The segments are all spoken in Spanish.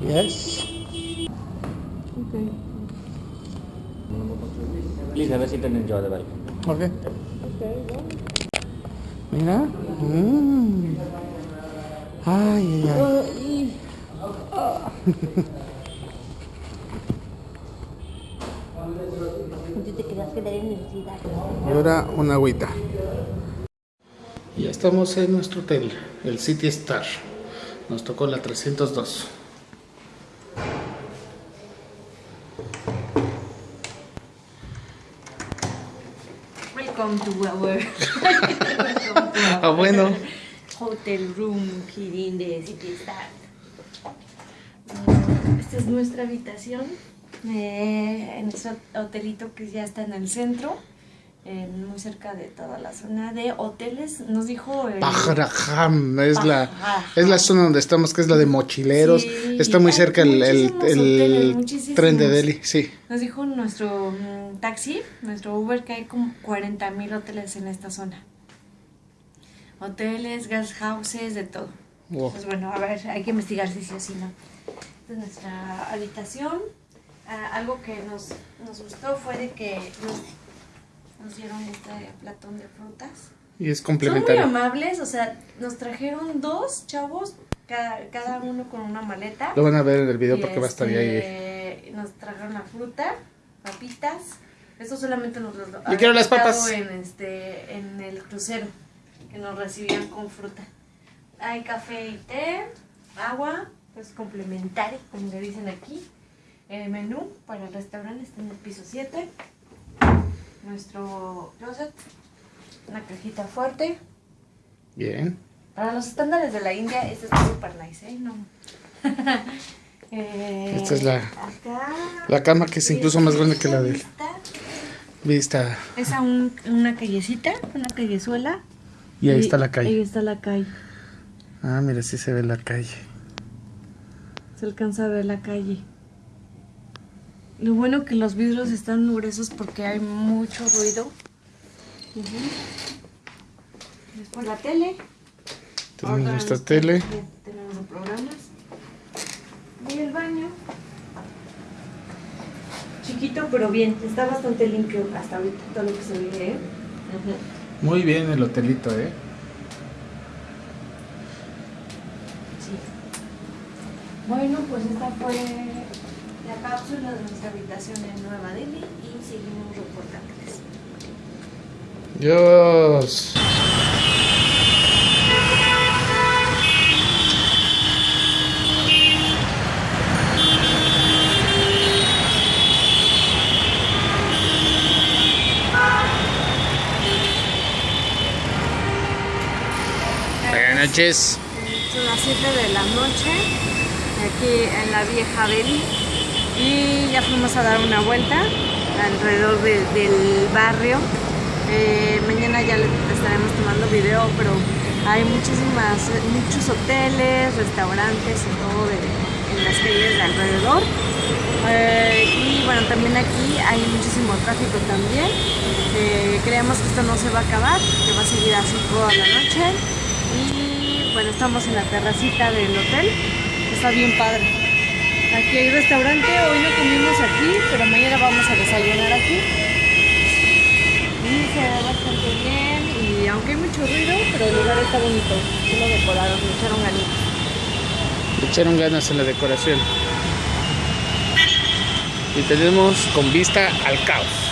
Yes. Please have a seat and enjoy the welcome. Okay. Mira. Mm. Ay, ay, ay. Te que. Y ahora una agüita. Ya estamos en nuestro hotel, el City Star. Nos tocó la 302. Welcome to our, Ah, bueno. hotel room here in the City Star. Esta es nuestra habitación eh, en nuestro hotelito que ya está en el centro, muy cerca de toda la zona de hoteles. Nos dijo el, Pajarajam es la, es la zona donde estamos, que es la de mochileros. Sí, Está muy cerca el, el, el hoteles, tren de Delhi, sí. Nos dijo nuestro mm, taxi, nuestro Uber, que hay como 40 mil hoteles en esta zona. Hoteles, guest houses, de todo. Wow. Pues bueno, a ver, hay que investigar si sí o si no. Esta es nuestra habitación. Ah, algo que nos, nos gustó fue de que nos, nos dieron este platón de frutas. Y es Son muy complementario. amables, o sea, nos trajeron dos chavos, cada, cada uno con una maleta. Lo van a ver en el video Y, porque va a estar ahí. este, Nos trajeron la fruta, papitas. Esto solamente nos lo Yo quiero las papas. En, este, en el crucero, que nos recibían con fruta. Hay café y té, agua, pues complementario, como le dicen aquí. El menú para el restaurante está en el piso 7. Nuestro closet, una cajita fuerte. Bien. Para los estándares de la India, esto está súper nice, ¿eh? No. Eh, Esta es la- acá. La cama que es incluso más grande que la de él. Vista. Vista. Es a un- una callecita, una callezuela. Y ahí está la Ahí calle. está la calle. Ah, mira, sí se ve la calle. Se alcanza a ver la calle. Lo bueno que los vidrios están gruesos porque hay mucho ruido. Después la tele. Tenemos Ahora nuestra este, tele. Tenemos los programas. Y el baño. Chiquito pero bien. Está bastante limpio hasta ahorita todo lo que se ve. ¿eh? Muy bien el hotelito, ¿eh? Sí. Bueno, pues esta fue la cápsula de nuestra habitación en Nueva Delhi y seguimos reportándoles. Dios. Buenas noches. Son las 7 de la noche aquí en la vieja Delhi y ya fuimos a dar una vuelta alrededor de- del barrio. Eh, mañana ya les estaremos tomando video, pero hay muchísimas, muchos hoteles, restaurantes y todo de- en las calles de alrededor. Eh, y bueno, también aquí hay muchísimo tráfico también. Eh, creemos que esto no se va a acabar, que va a seguir así toda la noche. Y bueno, estamos en la terracita del hotel. Está bien padre. Aquí hay restaurante, hoy no comimos aquí, pero mañana vamos a desayunar aquí. Y se ve bastante bien y aunque hay mucho ruido, pero el lugar está bonito. Sí lo decoraron, le echaron ganitas. Le echaron ganas en la decoración. Y tenemos con vista al caos.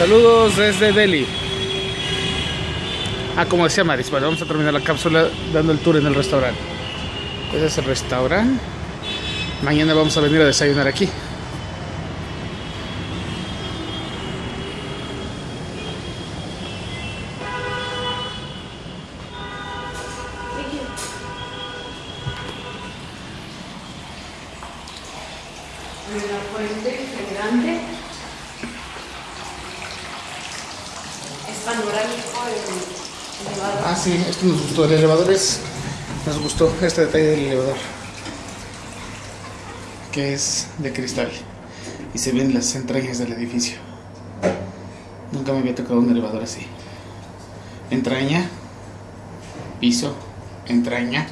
Saludos desde Delhi. Ah, como decía Maris, bueno, vamos a terminar la cápsula dando el tour en el restaurante. Ese es el restaurante. Mañana vamos a venir a desayunar aquí. La fuente grande. panorámico el elevador. Ah, sí, esto nos gustó. El elevador es. Nos gustó este detalle del elevador. Que es de cristal. Y se ven las entrañas del edificio. Nunca me había tocado un elevador así. Entraña. Piso. Entraña.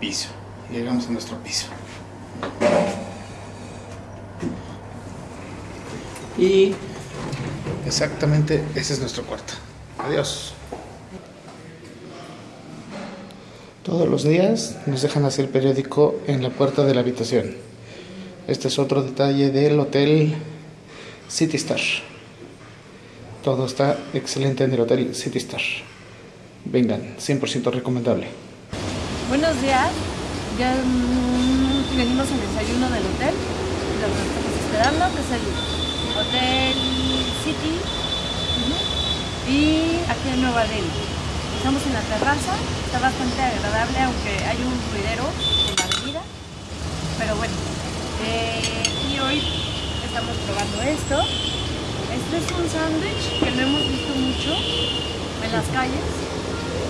Piso. Llegamos a nuestro piso. Y exactamente ese es nuestro cuarto. Adiós. Todos los días nos dejan hacer periódico en la puerta de la habitación. Este es otro detalle del hotel City Star. Todo está excelente en el hotel City Star. Vengan, 100% recomendable. Buenos días. Ya mm, venimos al desayuno del hotel. Lo que estamos esperando, el Hotel City. Y aquí en Nueva Delhi. Estamos en la terraza. Está bastante agradable, aunque hay un ruidero en la avenida. Pero bueno. eh, y hoy estamos probando esto. Este es un sándwich que no hemos visto mucho en las calles.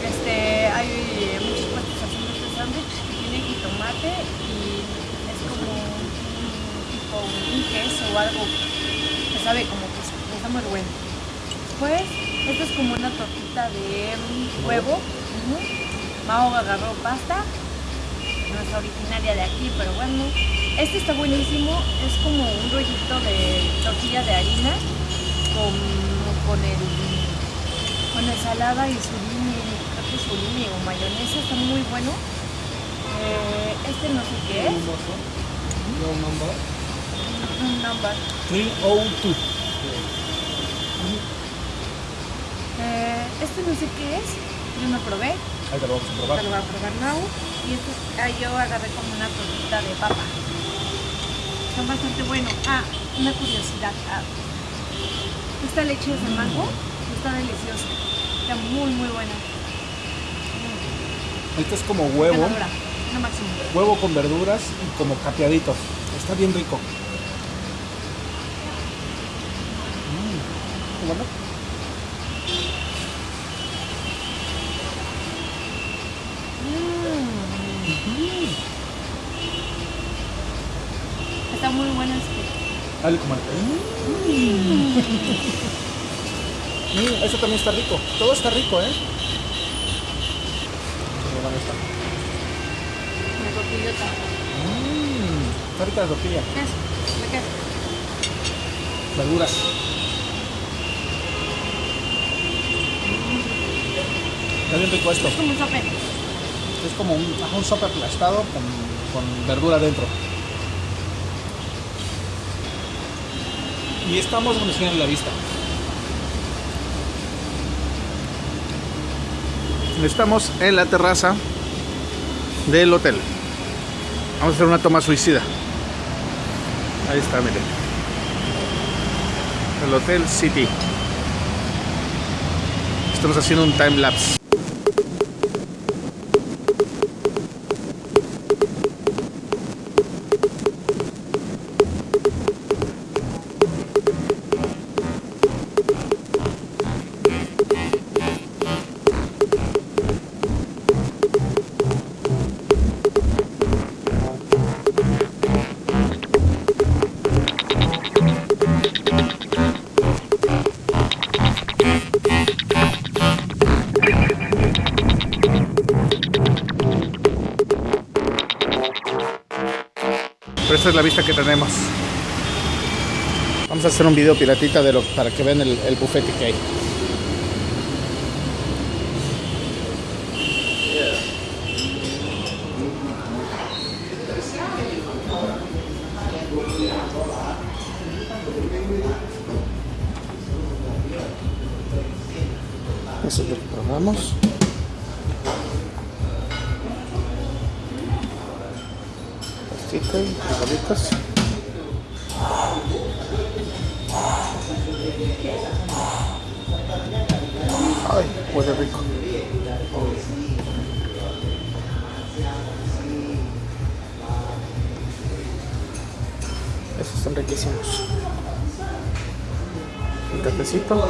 Este, hay muchos puestos haciendo este sándwich que tiene jitomate y es como un, tipo un queso o algo que sabe como queso. Está muy. Pues, esto es como una tortita de huevo. Mao agarró pasta. No es originaria de aquí, pero bueno. Este está buenísimo. Es como un rollito de tortilla de harina con, con el con ensalada y surimi, creo que surimi o mayonesa, está muy bueno. Eh, este no sé qué es. Un number. 302. Este no sé qué es. Yo no probé. Ahí te lo vamos a probar. Te lo voy a probar now. Y este, ah, yo agarré como una tortita de papa. Son bastante buenos. Ah, una curiosidad. Ah, esta leche es de mango. Está deliciosa. Está muy, muy buena. Este es como huevo, Ganadora. Máximo. huevo con verduras y como capeaditos. Está bien rico. Mm, ¿qué bueno? Mm. Está muy bueno este. Dale, comadre. Mm. Mm, este también está rico. Todo está rico, ¿eh? La tortillota. Mm, está rica la tortilla. ¿Qué es? ¿De qué? Verduras. Está bien rico esto. Es como un sope. Es como un, un sope aplastado con, con verdura dentro. Y estamos en la vista. Estamos en la terraza del hotel. Vamos a hacer una toma suicida. Ahí está, miren. El Hotel City. Estamos haciendo un time lapse. La vista que tenemos. Vamos a hacer un video piratita de lo, para que vean el, el bufete que hay. Eso es lo que probamos. Frijolitos. Ay, huele rico. Esos son riquísimos. cafecito.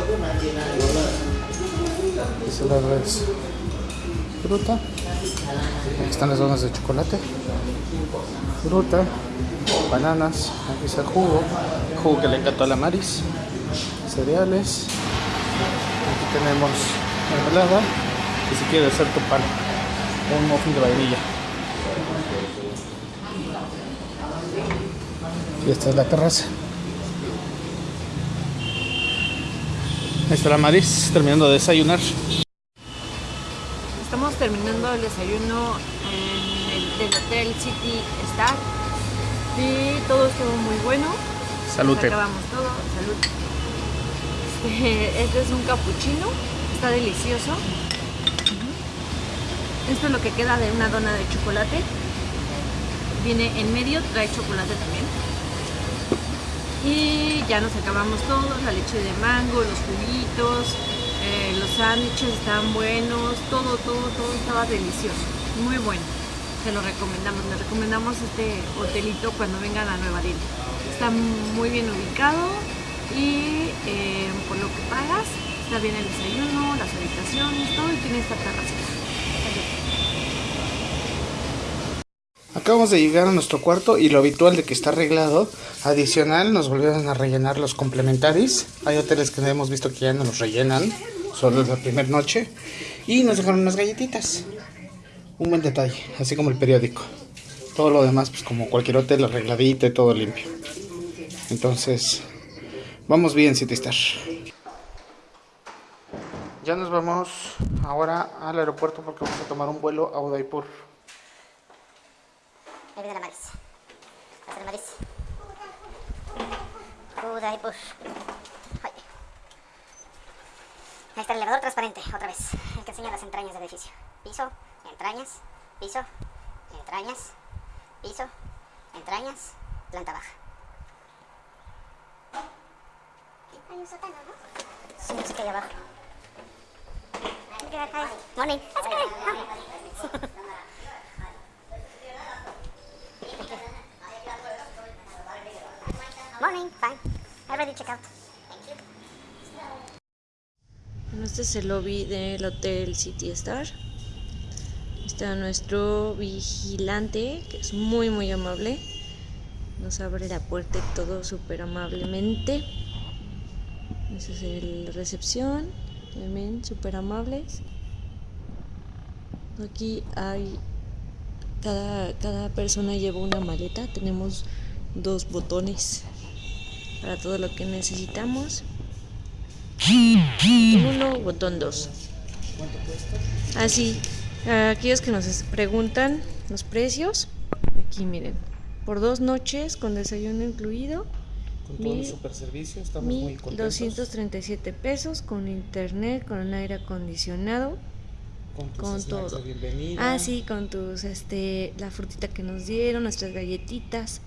Ese lado es fruta. Aquí están las donas de chocolate. Fruta, bananas, aquí está el jugo, jugo que le encantó a la Maris, cereales. Aquí tenemos mermelada y si quieres hacer tu pan, un muffin de vainilla. Y esta es la terraza. Ahí está la Maris terminando de desayunar. Estamos terminando el desayuno el del Hotel City Star y todo estuvo muy bueno. Salute. Acabamos todo, salud. Este, este es un cappuccino, está delicioso. Esto es lo que queda de una dona de chocolate. Viene en medio, trae chocolate también. Y ya nos acabamos todo, la leche de mango, los juguitos, eh, los sándwiches estaban buenos, todo, todo, todo estaba delicioso, muy bueno. Se lo recomendamos, les recomendamos este hotelito cuando vengan a Nueva Delhi. Está muy bien ubicado y eh, por lo que pagas, está bien el desayuno, las habitaciones, todo y tiene esta terracita. Acabamos de llegar a nuestro cuarto y lo habitual de que está arreglado. Adicional, nos volvieron a rellenar los complementaris. Hay hoteles que hemos visto que ya no los rellenan, solo la primera noche. Y nos dejaron unas galletitas. Un buen detalle, así como el periódico. Todo lo demás, pues como cualquier hotel, arregladito y todo limpio. Entonces, vamos bien, City Star. Ya nos vamos ahora al aeropuerto porque vamos a tomar un vuelo a Udaipur. Ahí viene la Maris. Va a ser Maris. Udaipur. Ay. Ahí está el elevador transparente, otra vez. El que enseña las entrañas del edificio. Piso, entrañas, piso, entrañas, piso, entrañas, planta baja. Hay un sótano, ¿no? Sí, sé qué hay abajo. Morning. That's good. Morning, fine. I already checked out. Thank you. Bueno, este es el lobby del Hotel City Star. Está nuestro vigilante, que es muy muy amable. Nos abre la puerta y todo súper amablemente. Esa es la recepción. También súper amables. Aquí hay... Cada, cada persona lleva una maleta. Tenemos dos botones para todo lo que necesitamos. Botón 1, botón 2. Así, a aquellos que nos preguntan los precios, aquí miren, por dos noches con desayuno incluido, Con todo el Mil- super servicio, estamos muy contentos. 1237 pesos con internet, con aire acondicionado, con, tus con todo. de. Ah, sí, con tus, este, la frutita que nos dieron, nuestras galletitas,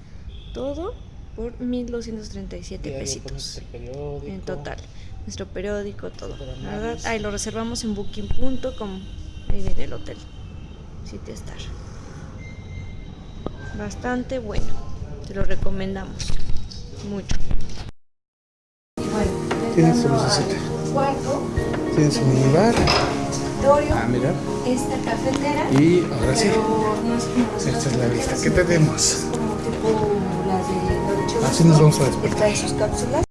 todo por 1237 Diario pesitos. En total, nuestro periódico, todo. Verdad, ahí lo reservamos en booking.com, ahí viene el hotel. City Star. Bastante bueno, te lo recomendamos mucho. Tienes su lucecita. cuarto, Tienes un minibar. Ah, mira. esta cafetera. Y ahora sí, esta es la vista que tenemos. Como tipo las de Dolce Así nos vamos a despertar. trae sus cápsulas.